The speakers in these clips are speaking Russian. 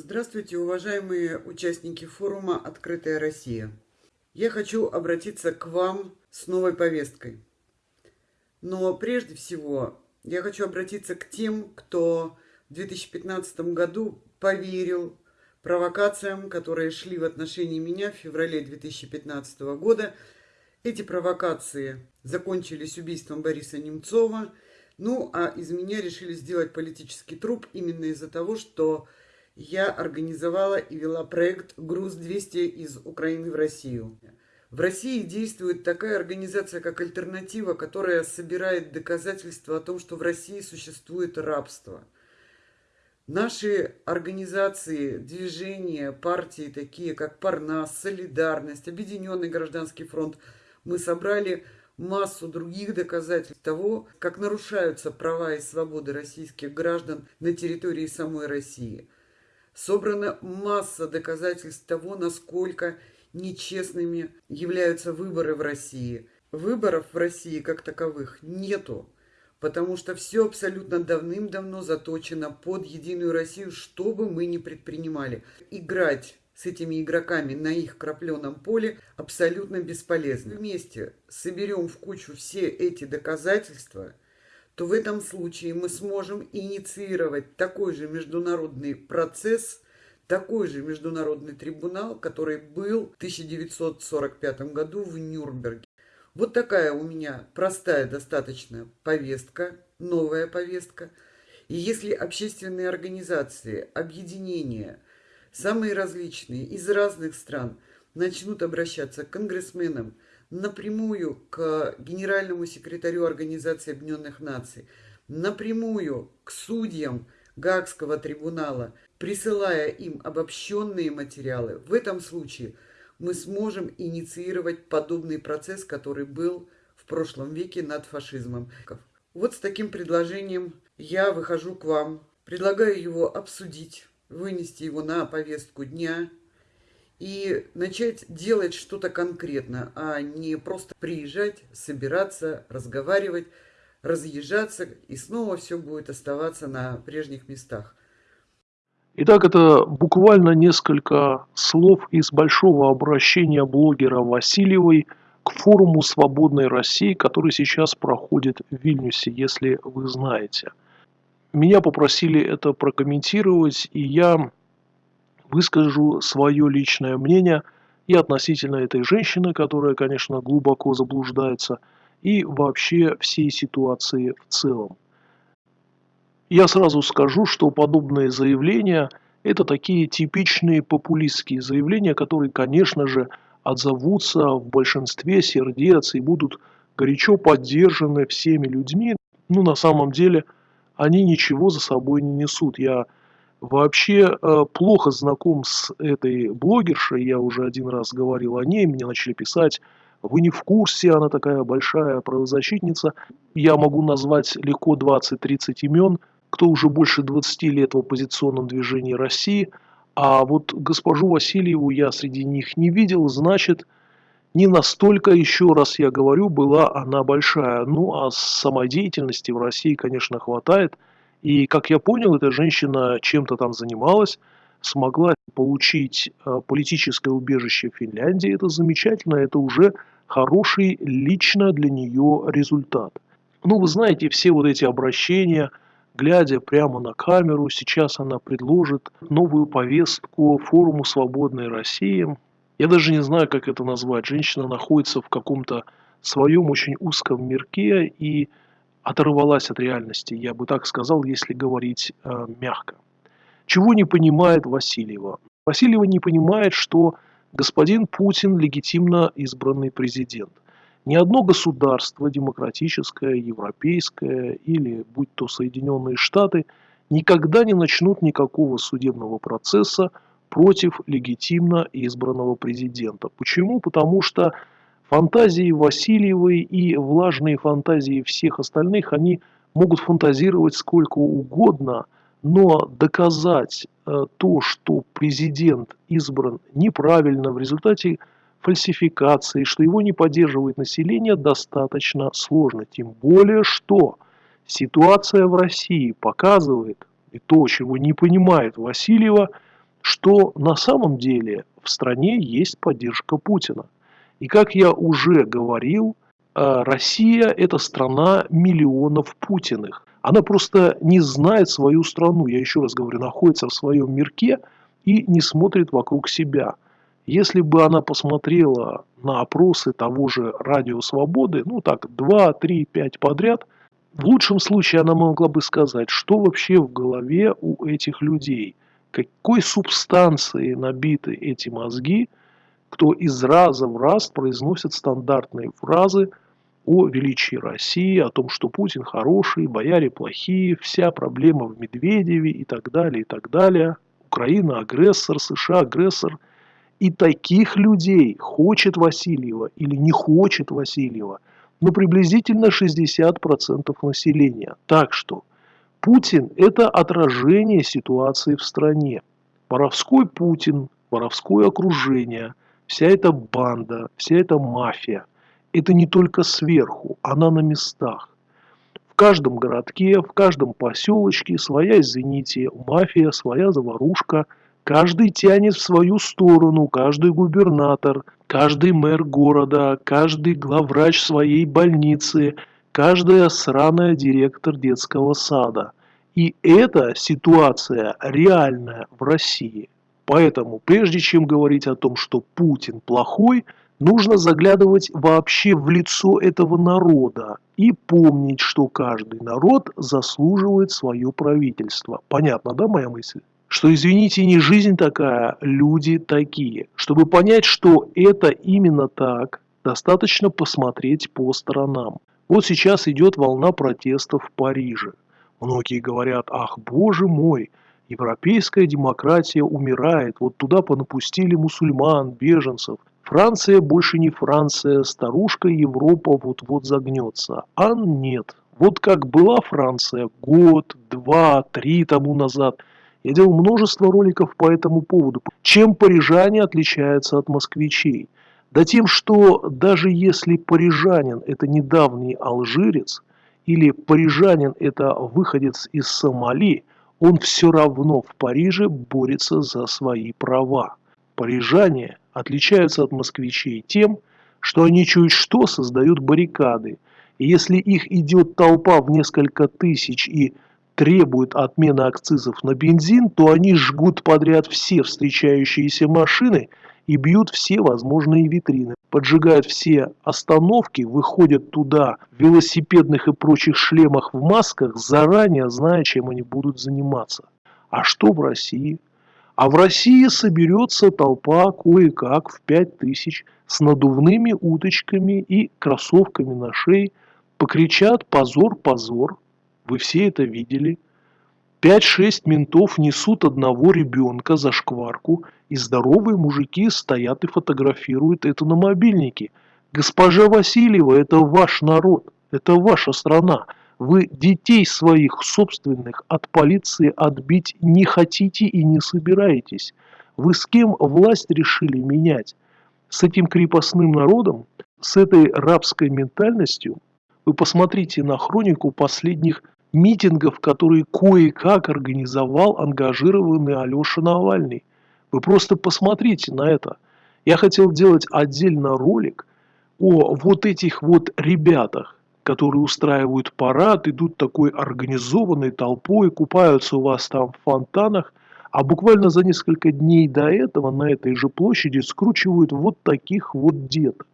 Здравствуйте, уважаемые участники форума «Открытая Россия». Я хочу обратиться к вам с новой повесткой. Но прежде всего я хочу обратиться к тем, кто в 2015 году поверил провокациям, которые шли в отношении меня в феврале 2015 года. Эти провокации закончились убийством Бориса Немцова. Ну, а из меня решили сделать политический труп именно из-за того, что я организовала и вела проект «Груз-200 из Украины в Россию». В России действует такая организация, как «Альтернатива», которая собирает доказательства о том, что в России существует рабство. Наши организации, движения, партии, такие как Парнас, Солидарность, Объединенный гражданский фронт, мы собрали массу других доказательств того, как нарушаются права и свободы российских граждан на территории самой России – Собрана масса доказательств того, насколько нечестными являются выборы в России. Выборов в России как таковых нету, потому что все абсолютно давным-давно заточено под Единую Россию, что бы мы ни предпринимали. Играть с этими игроками на их крапленом поле абсолютно бесполезно. Вместе соберем в кучу все эти доказательства – то в этом случае мы сможем инициировать такой же международный процесс, такой же международный трибунал, который был в 1945 году в Нюрнберге. Вот такая у меня простая достаточно повестка, новая повестка. И если общественные организации, объединения, самые различные, из разных стран, начнут обращаться к конгрессменам, напрямую к генеральному секретарю Организации Объединенных Наций, напрямую к судьям Гаагского трибунала, присылая им обобщенные материалы, в этом случае мы сможем инициировать подобный процесс, который был в прошлом веке над фашизмом. Вот с таким предложением я выхожу к вам, предлагаю его обсудить, вынести его на повестку дня – и начать делать что-то конкретно, а не просто приезжать, собираться, разговаривать, разъезжаться, и снова все будет оставаться на прежних местах. Итак, это буквально несколько слов из большого обращения блогера Васильевой к форуму «Свободной России», который сейчас проходит в Вильнюсе, если вы знаете. Меня попросили это прокомментировать, и я выскажу свое личное мнение и относительно этой женщины, которая, конечно, глубоко заблуждается, и вообще всей ситуации в целом. Я сразу скажу, что подобные заявления – это такие типичные популистские заявления, которые, конечно же, отзовутся в большинстве сердец и будут горячо поддержаны всеми людьми. Ну, на самом деле, они ничего за собой не несут. Я вообще э, плохо знаком с этой блогершей, я уже один раз говорил о ней, мне начали писать, вы не в курсе, она такая большая правозащитница. Я могу назвать легко 20-30 имен, кто уже больше 20 лет в оппозиционном движении России, а вот госпожу Васильеву я среди них не видел, значит, не настолько, еще раз я говорю, была она большая. Ну, а самодеятельности в России, конечно, хватает – и, как я понял, эта женщина чем-то там занималась, смогла получить э, политическое убежище в Финляндии. Это замечательно, это уже хороший лично для нее результат. Ну, вы знаете, все вот эти обращения, глядя прямо на камеру, сейчас она предложит новую повестку форуму «Свободной России». Я даже не знаю, как это назвать. Женщина находится в каком-то своем очень узком мирке, и оторвалась от реальности, я бы так сказал, если говорить э, мягко. Чего не понимает Васильева? Васильева не понимает, что господин Путин легитимно избранный президент. Ни одно государство, демократическое, европейское или будь то Соединенные Штаты, никогда не начнут никакого судебного процесса против легитимно избранного президента. Почему? Потому что Фантазии Васильевой и влажные фантазии всех остальных, они могут фантазировать сколько угодно, но доказать э, то, что президент избран неправильно в результате фальсификации, что его не поддерживает население, достаточно сложно. Тем более, что ситуация в России показывает, и то, чего не понимает Васильева, что на самом деле в стране есть поддержка Путина. И как я уже говорил, э, Россия – это страна миллионов Путиных. Она просто не знает свою страну, я еще раз говорю, находится в своем мирке и не смотрит вокруг себя. Если бы она посмотрела на опросы того же Радио Свободы, ну так, 2, 3, 5 подряд, в лучшем случае она могла бы сказать, что вообще в голове у этих людей, какой субстанцией набиты эти мозги, кто из раза в раз произносит стандартные фразы о величии России, о том, что Путин хороший, бояре плохие, вся проблема в Медведеве и так далее, и так далее. Украина агрессор, США агрессор. И таких людей хочет Васильева или не хочет Васильева, ну приблизительно 60% населения. Так что Путин – это отражение ситуации в стране. Воровской Путин, воровское окружение, вся эта банда, вся эта мафия – это не только сверху, она на местах. В каждом городке, в каждом поселочке своя, извините, мафия, своя заварушка. Каждый тянет в свою сторону, каждый губернатор, каждый мэр города, каждый главврач своей больницы – каждая сраная директор детского сада. И эта ситуация реальная в России. Поэтому, прежде чем говорить о том, что Путин плохой, нужно заглядывать вообще в лицо этого народа и помнить, что каждый народ заслуживает свое правительство. Понятно, да, моя мысль? Что, извините, не жизнь такая, люди такие. Чтобы понять, что это именно так, достаточно посмотреть по сторонам. Вот сейчас идет волна протестов в Париже. Многие говорят, ах, боже мой, европейская демократия умирает, вот туда понапустили мусульман, беженцев. Франция больше не Франция, старушка Европа вот-вот загнется. А нет. Вот как была Франция год, два, три тому назад. Я делал множество роликов по этому поводу. Чем парижане отличаются от москвичей? Да тем, что даже если парижанин – это недавний алжирец, или парижанин – это выходец из Сомали, он все равно в Париже борется за свои права. Парижане отличаются от москвичей тем, что они чуть что создают баррикады. И если их идет толпа в несколько тысяч и требует отмены акцизов на бензин, то они жгут подряд все встречающиеся машины – и бьют все возможные витрины, поджигают все остановки, выходят туда в велосипедных и прочих шлемах в масках, заранее зная, чем они будут заниматься. А что в России? А в России соберется толпа кое-как в пять тысяч с надувными уточками и кроссовками на шее, покричат «позор, позор», вы все это видели – Пять-шесть ментов несут одного ребенка за шкварку, и здоровые мужики стоят и фотографируют это на мобильнике. Госпожа Васильева, это ваш народ, это ваша страна. Вы детей своих собственных от полиции отбить не хотите и не собираетесь. Вы с кем власть решили менять? С этим крепостным народом, с этой рабской ментальностью? Вы посмотрите на хронику последних митингов, которые кое-как организовал ангажированный Алеша Навальный. Вы просто посмотрите на это. Я хотел делать отдельно ролик о вот этих вот ребятах, которые устраивают парад, идут такой организованной толпой, купаются у вас там в фонтанах, а буквально за несколько дней до этого на этой же площади скручивают вот таких вот деток.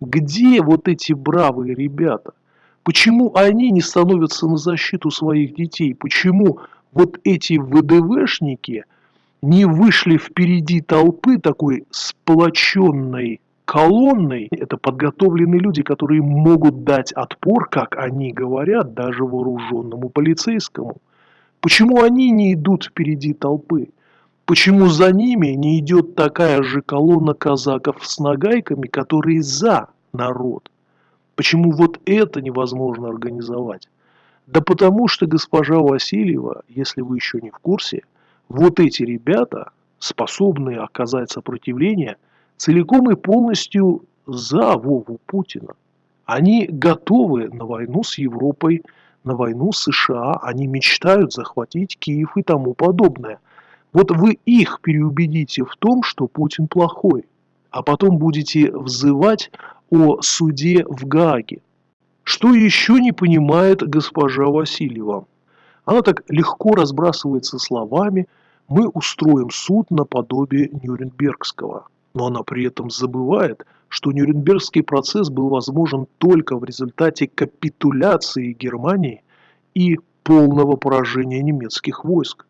Где вот эти бравые ребята? Почему они не становятся на защиту своих детей? Почему вот эти ВДВшники не вышли впереди толпы такой сплоченной колонной? Это подготовленные люди, которые могут дать отпор, как они говорят, даже вооруженному полицейскому. Почему они не идут впереди толпы? Почему за ними не идет такая же колонна казаков с нагайками, которые за народ? Почему вот это невозможно организовать? Да потому что госпожа Васильева, если вы еще не в курсе, вот эти ребята, способные оказать сопротивление, целиком и полностью за Вову Путина. Они готовы на войну с Европой, на войну с США, они мечтают захватить Киев и тому подобное. Вот вы их переубедите в том, что Путин плохой, а потом будете взывать о суде в Гааге. Что еще не понимает госпожа Васильева? Она так легко разбрасывается словами «мы устроим суд наподобие Нюрнбергского». Но она при этом забывает, что Нюрнбергский процесс был возможен только в результате капитуляции Германии и полного поражения немецких войск.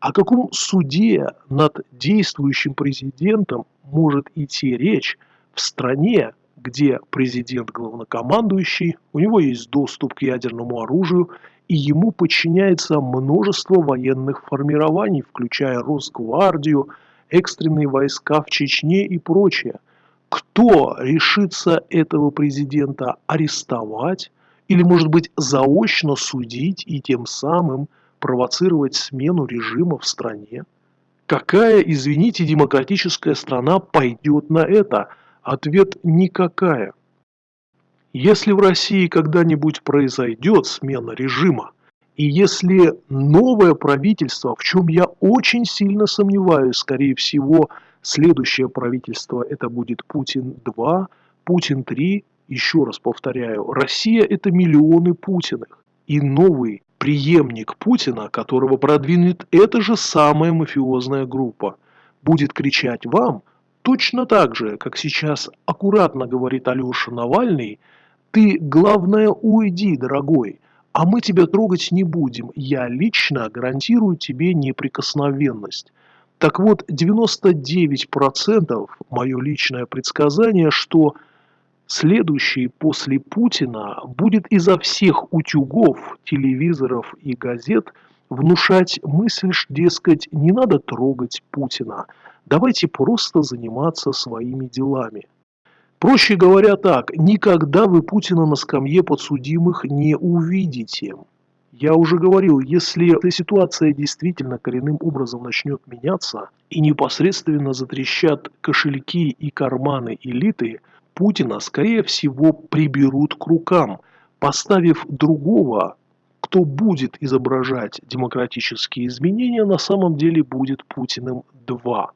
О каком суде над действующим президентом может идти речь в стране, где президент главнокомандующий, у него есть доступ к ядерному оружию, и ему подчиняется множество военных формирований, включая Росгвардию, экстренные войска в Чечне и прочее. Кто решится этого президента арестовать или, может быть, заочно судить и тем самым провоцировать смену режима в стране? Какая, извините, демократическая страна пойдет на это? Ответ – никакая. Если в России когда-нибудь произойдет смена режима, и если новое правительство, в чем я очень сильно сомневаюсь, скорее всего, следующее правительство это будет Путин-2, Путин-3, еще раз повторяю, Россия это миллионы Путиных. И новый преемник Путина, которого продвинет эта же самая мафиозная группа, будет кричать вам точно так же, как сейчас аккуратно говорит Алеша Навальный, ты, главное, уйди, дорогой, а мы тебя трогать не будем. Я лично гарантирую тебе неприкосновенность. Так вот, 99% мое личное предсказание, что следующий после Путина будет изо всех утюгов, телевизоров и газет внушать мысль, дескать, не надо трогать Путина, давайте просто заниматься своими делами. Проще говоря так, никогда вы Путина на скамье подсудимых не увидите. Я уже говорил, если эта ситуация действительно коренным образом начнет меняться и непосредственно затрещат кошельки и карманы элиты, Путина, скорее всего, приберут к рукам, поставив другого, кто будет изображать демократические изменения, на самом деле будет Путиным 2.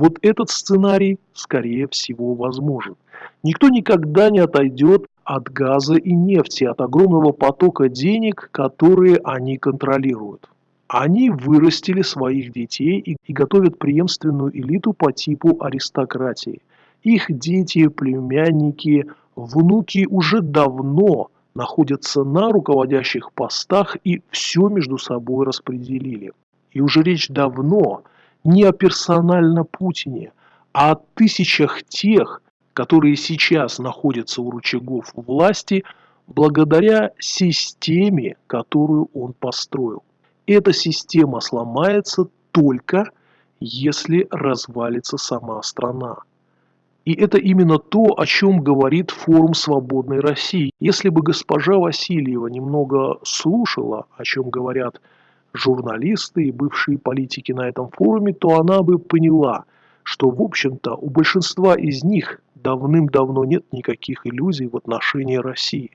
Вот этот сценарий, скорее всего, возможен. Никто никогда не отойдет от газа и нефти, от огромного потока денег, которые они контролируют. Они вырастили своих детей и, готовят преемственную элиту по типу аристократии. Их дети, племянники, внуки уже давно находятся на руководящих постах и все между собой распределили. И уже речь давно не о персонально Путине, а о тысячах тех, которые сейчас находятся у рычагов власти, благодаря системе, которую он построил. Эта система сломается только если развалится сама страна. И это именно то, о чем говорит форум «Свободной России». Если бы госпожа Васильева немного слушала, о чем говорят журналисты и бывшие политики на этом форуме, то она бы поняла, что, в общем-то, у большинства из них давным-давно нет никаких иллюзий в отношении России.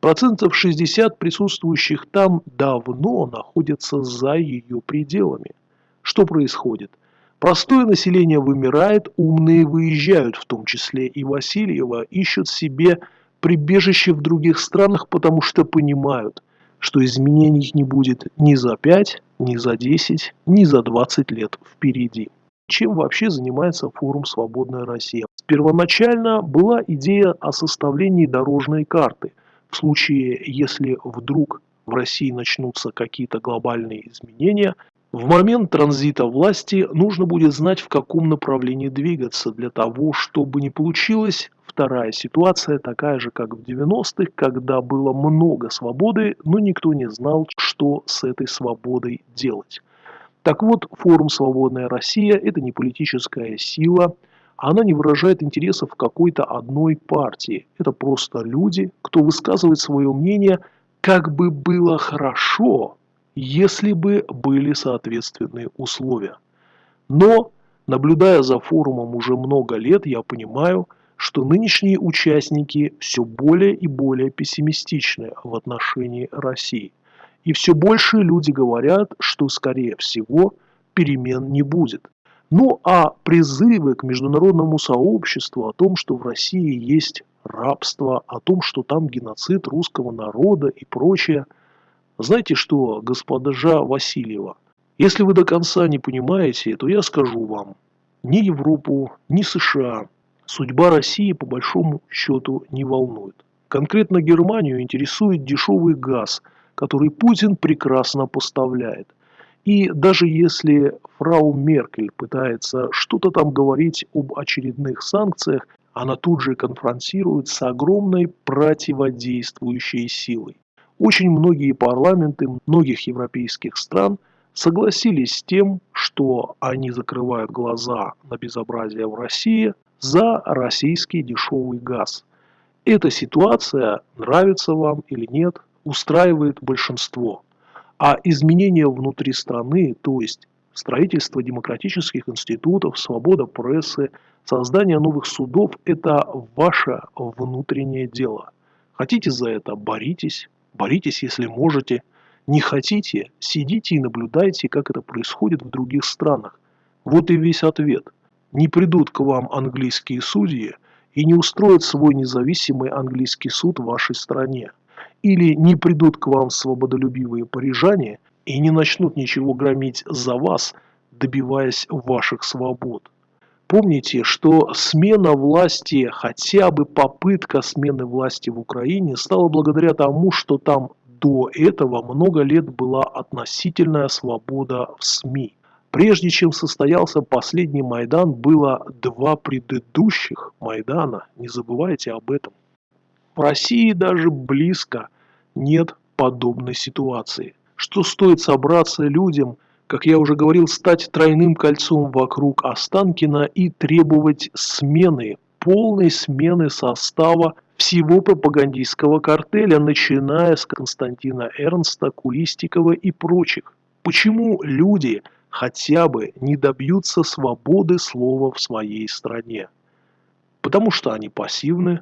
Процентов 60 присутствующих там давно находятся за ее пределами. Что происходит? Простое население вымирает, умные выезжают, в том числе и Васильева, ищут себе прибежище в других странах, потому что понимают, что изменений не будет ни за 5, ни за 10, ни за 20 лет впереди. Чем вообще занимается форум «Свободная Россия»? Первоначально была идея о составлении дорожной карты. В случае, если вдруг в России начнутся какие-то глобальные изменения, в момент транзита власти нужно будет знать, в каком направлении двигаться для того, чтобы не получилась вторая ситуация, такая же, как в 90-х, когда было много свободы, но никто не знал, что с этой свободой делать. Так вот, форум «Свободная Россия» – это не политическая сила, она не выражает интересов какой-то одной партии. Это просто люди, кто высказывает свое мнение, как бы было хорошо, если бы были соответственные условия. Но, наблюдая за форумом уже много лет, я понимаю, что нынешние участники все более и более пессимистичны в отношении России. И все больше люди говорят, что, скорее всего, перемен не будет. Ну а призывы к международному сообществу о том, что в России есть рабство, о том, что там геноцид русского народа и прочее. Знаете что, госпожа Васильева, если вы до конца не понимаете, то я скажу вам, ни Европу, ни США судьба России по большому счету не волнует. Конкретно Германию интересует дешевый газ, который Путин прекрасно поставляет. И даже если фрау Меркель пытается что-то там говорить об очередных санкциях, она тут же конфронтирует с огромной противодействующей силой. Очень многие парламенты многих европейских стран согласились с тем, что они закрывают глаза на безобразие в России за российский дешевый газ. Эта ситуация, нравится вам или нет, устраивает большинство. А изменения внутри страны, то есть строительство демократических институтов, свобода прессы, создание новых судов – это ваше внутреннее дело. Хотите за это – боритесь, боритесь, если можете. Не хотите – сидите и наблюдайте, как это происходит в других странах. Вот и весь ответ. Не придут к вам английские судьи и не устроят свой независимый английский суд в вашей стране или не придут к вам свободолюбивые парижане и не начнут ничего громить за вас, добиваясь ваших свобод. Помните, что смена власти, хотя бы попытка смены власти в Украине стала благодаря тому, что там до этого много лет была относительная свобода в СМИ. Прежде чем состоялся последний Майдан, было два предыдущих Майдана, не забывайте об этом. В России даже близко нет подобной ситуации. Что стоит собраться людям, как я уже говорил, стать тройным кольцом вокруг Останкина и требовать смены, полной смены состава всего пропагандистского картеля, начиная с Константина Эрнста, Кулистикова и прочих. Почему люди хотя бы не добьются свободы слова в своей стране? Потому что они пассивны,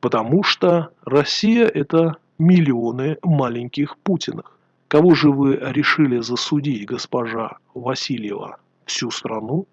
потому что Россия – это миллионы маленьких Путиных. Кого же вы решили засудить, госпожа Васильева? Всю страну?